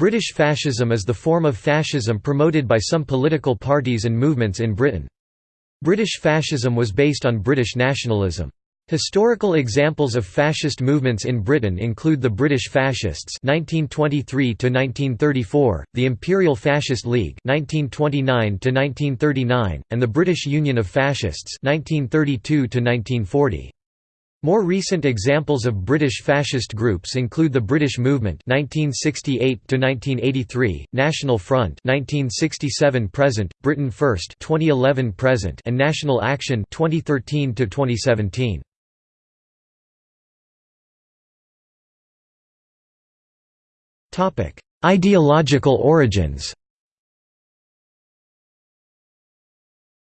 British fascism is the form of fascism promoted by some political parties and movements in Britain. British fascism was based on British nationalism. Historical examples of fascist movements in Britain include the British Fascists (1923–1934), the Imperial Fascist League (1929–1939), and the British Union of Fascists (1932–1940). More recent examples of British fascist groups include the British Movement (1968–1983), National Front (1967–present), Britain First (2011–present), and National Action (2013–2017). Topic: Ideological origins.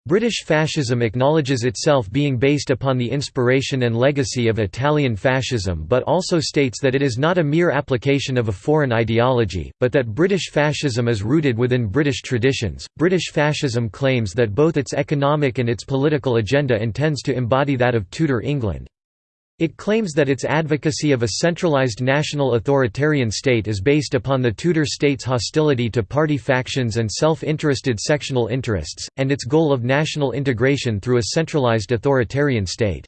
British fascism acknowledges itself being based upon the inspiration and legacy of Italian fascism but also states that it is not a mere application of a foreign ideology, but that British fascism is rooted within British traditions. British fascism claims that both its economic and its political agenda intends to embody that of Tudor England. It claims that its advocacy of a centralised national authoritarian state is based upon the Tudor state's hostility to party factions and self-interested sectional interests, and its goal of national integration through a centralised authoritarian state.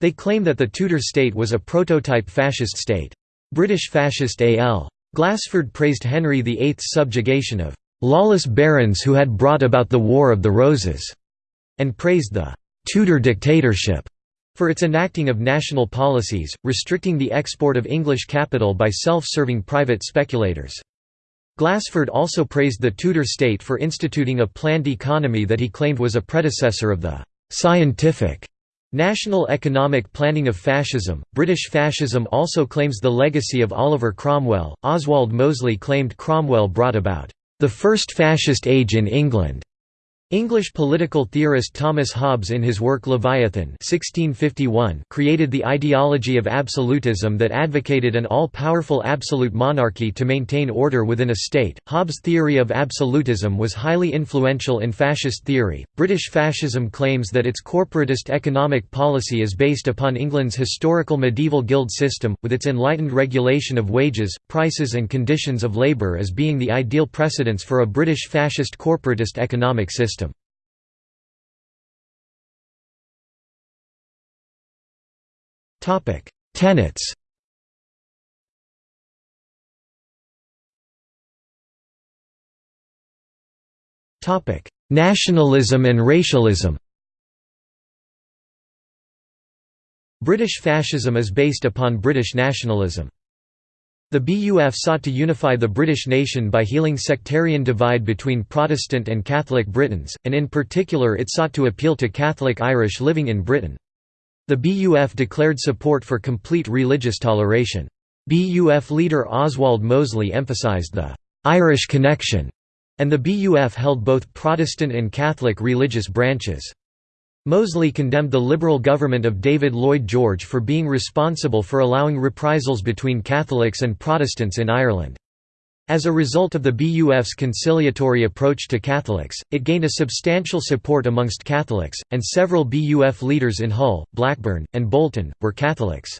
They claim that the Tudor state was a prototype fascist state. British fascist A.L. Glassford praised Henry VIII's subjugation of "...lawless barons who had brought about the War of the Roses", and praised the "...Tudor dictatorship." For its enacting of national policies, restricting the export of English capital by self-serving private speculators. Glassford also praised the Tudor state for instituting a planned economy that he claimed was a predecessor of the «scientific» national economic planning of fascism. British fascism also claims the legacy of Oliver Cromwell. Oswald Mosley claimed Cromwell brought about «the first fascist age in England» English political theorist Thomas Hobbes in his work Leviathan 1651 created the ideology of absolutism that advocated an all-powerful absolute monarchy to maintain order within a state. Hobbes' theory of absolutism was highly influential in fascist theory. British fascism claims that its corporatist economic policy is based upon England's historical medieval guild system, with its enlightened regulation of wages, prices and conditions of labour as being the ideal precedents for a British fascist corporatist economic system. Tenets. Nationalism and racialism. British fascism is based upon British nationalism. The BUF sought to unify the British nation by healing sectarian divide between Protestant and Catholic Britons, and in particular it sought to appeal to Catholic Irish living in Britain. The BUF declared support for complete religious toleration. BUF leader Oswald Mosley emphasised the «Irish connection» and the BUF held both Protestant and Catholic religious branches. Mosley condemned the Liberal government of David Lloyd George for being responsible for allowing reprisals between Catholics and Protestants in Ireland. As a result of the BUF's conciliatory approach to Catholics, it gained a substantial support amongst Catholics, and several BUF leaders in Hull, Blackburn, and Bolton, were Catholics.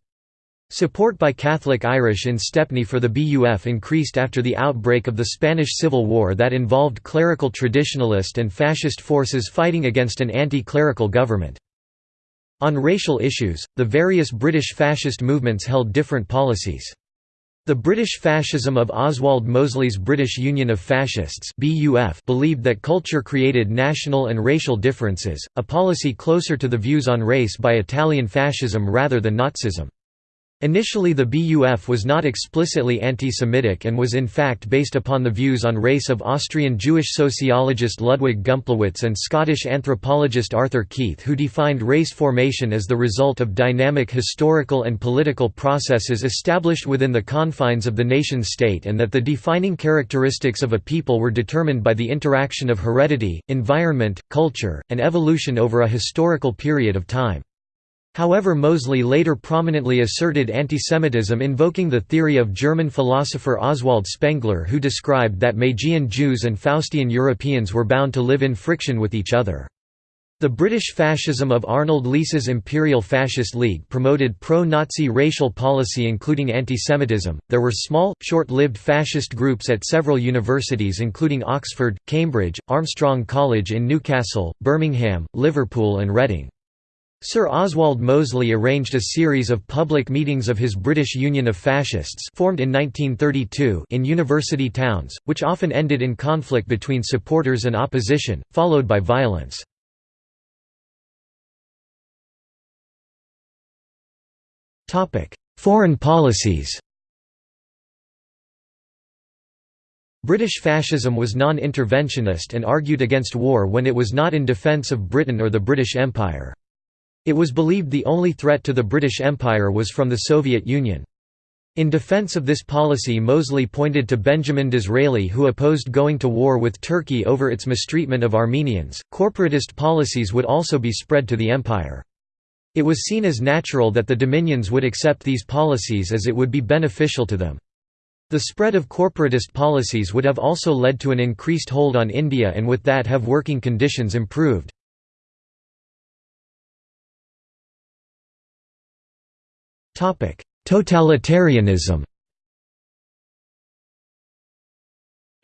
Support by Catholic Irish in Stepney for the BUF increased after the outbreak of the Spanish Civil War that involved clerical traditionalist and fascist forces fighting against an anti-clerical government. On racial issues, the various British fascist movements held different policies. The British fascism of Oswald Mosley's British Union of Fascists believed that culture created national and racial differences, a policy closer to the views on race by Italian fascism rather than Nazism. Initially the BUF was not explicitly anti-Semitic and was in fact based upon the views on race of Austrian Jewish sociologist Ludwig Gumplowicz and Scottish anthropologist Arthur Keith who defined race formation as the result of dynamic historical and political processes established within the confines of the nation-state and that the defining characteristics of a people were determined by the interaction of heredity, environment, culture, and evolution over a historical period of time. However Mosley later prominently asserted antisemitism invoking the theory of German philosopher Oswald Spengler who described that Magian Jews and Faustian Europeans were bound to live in friction with each other. The British fascism of Arnold Leese's Imperial Fascist League promoted pro-Nazi racial policy including antisemitism. There were small, short-lived fascist groups at several universities including Oxford, Cambridge, Armstrong College in Newcastle, Birmingham, Liverpool and Reading. Sir Oswald Mosley arranged a series of public meetings of his British Union of Fascists formed in 1932 in university towns, which often ended in conflict between supporters and opposition, followed by violence. Foreign policies British fascism was non-interventionist and argued against war when it was not in defence of Britain or the British Empire. It was believed the only threat to the British Empire was from the Soviet Union. In defense of this policy Mosley pointed to Benjamin Disraeli who opposed going to war with Turkey over its mistreatment of Armenians. Corporatist policies would also be spread to the empire. It was seen as natural that the dominions would accept these policies as it would be beneficial to them. The spread of corporatist policies would have also led to an increased hold on India and with that have working conditions improved. Totalitarianism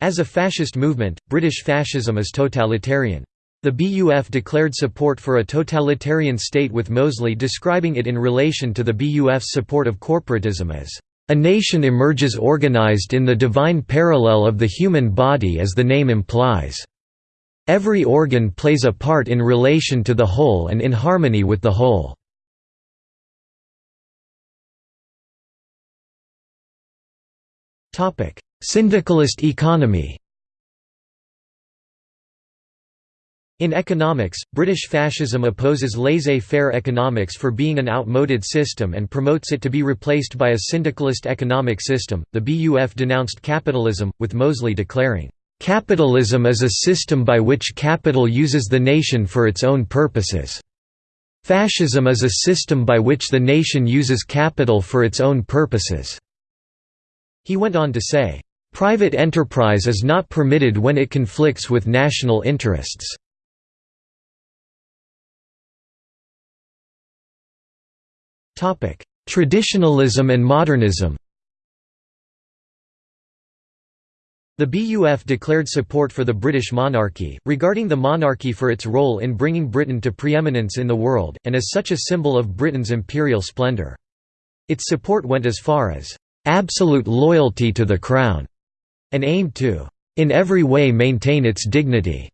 As a fascist movement, British fascism is totalitarian. The BUF declared support for a totalitarian state with Mosley describing it in relation to the BUF's support of corporatism as a nation emerges organized in the divine parallel of the human body as the name implies. Every organ plays a part in relation to the whole and in harmony with the whole. Syndicalist economy In economics, British fascism opposes laissez-faire economics for being an outmoded system and promotes it to be replaced by a syndicalist economic system. The BUF denounced capitalism, with Mosley declaring, "Capitalism is a system by which capital uses the nation for its own purposes. Fascism is a system by which the nation uses capital for its own purposes." He went on to say, "Private enterprise is not permitted when it conflicts with national interests." Traditionalism and modernism The BUF declared support for the British monarchy, regarding the monarchy for its role in bringing Britain to preeminence in the world, and as such a symbol of Britain's imperial splendour. Its support went as far as absolute loyalty to the Crown, and aimed to, in every way maintain its dignity.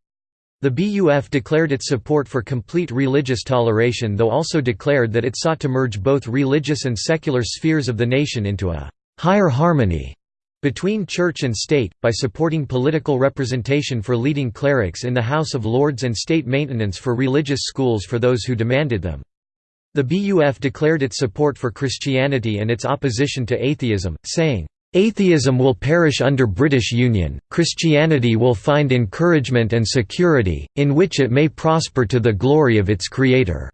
The BUF declared its support for complete religious toleration though also declared that it sought to merge both religious and secular spheres of the nation into a higher harmony between church and state, by supporting political representation for leading clerics in the House of Lords and state maintenance for religious schools for those who demanded them. The BUF declared its support for Christianity and its opposition to atheism, saying, "...atheism will perish under British Union, Christianity will find encouragement and security, in which it may prosper to the glory of its Creator."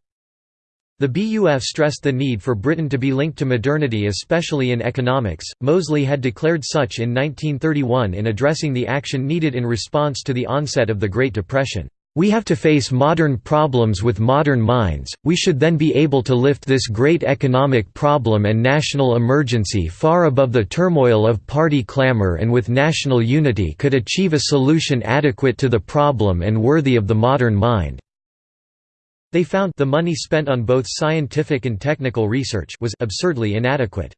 The BUF stressed the need for Britain to be linked to modernity especially in economics. Mosley had declared such in 1931 in addressing the action needed in response to the onset of the Great Depression. We have to face modern problems with modern minds, we should then be able to lift this great economic problem and national emergency far above the turmoil of party clamor and with national unity could achieve a solution adequate to the problem and worthy of the modern mind." They found the money spent on both scientific and technical research was absurdly inadequate.